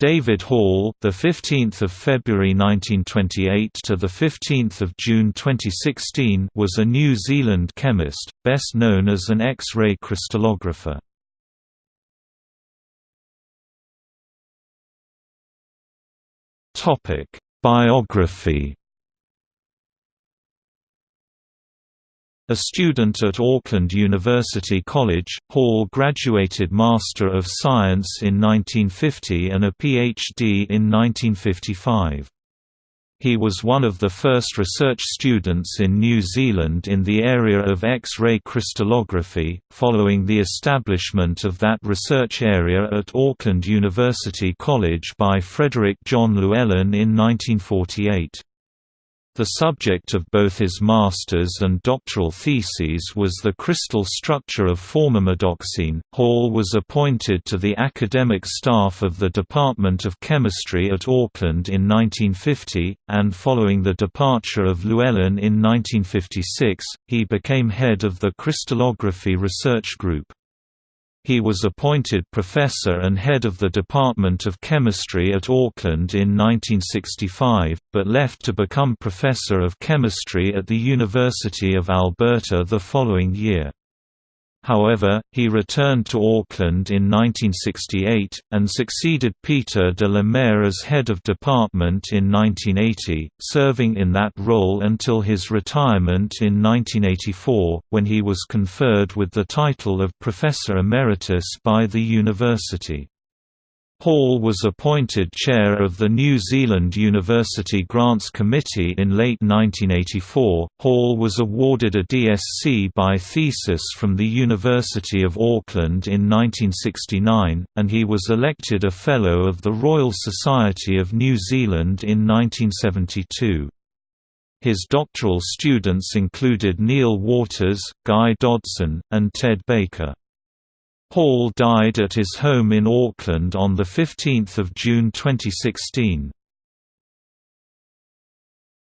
David Hall, the 15th of February 1928 to the 15th of June 2016, was a New Zealand chemist, best known as an X-ray crystallographer. Topic: Biography A student at Auckland University College, Hall graduated Master of Science in 1950 and a PhD in 1955. He was one of the first research students in New Zealand in the area of X-ray crystallography, following the establishment of that research area at Auckland University College by Frederick John Llewellyn in 1948. The subject of both his master's and doctoral theses was the crystal structure of formamidoxime. Hall was appointed to the academic staff of the Department of Chemistry at Auckland in 1950, and following the departure of Llewellyn in 1956, he became head of the crystallography research group. He was appointed professor and head of the Department of Chemistry at Auckland in 1965, but left to become professor of chemistry at the University of Alberta the following year. However, he returned to Auckland in 1968, and succeeded Peter de la Mare as head of department in 1980, serving in that role until his retirement in 1984, when he was conferred with the title of Professor Emeritus by the university. Hall was appointed chair of the New Zealand University Grants Committee in late 1984. Hall was awarded a DSc by thesis from the University of Auckland in 1969, and he was elected a Fellow of the Royal Society of New Zealand in 1972. His doctoral students included Neil Waters, Guy Dodson, and Ted Baker. Hall died at his home in Auckland on 15 June 2016.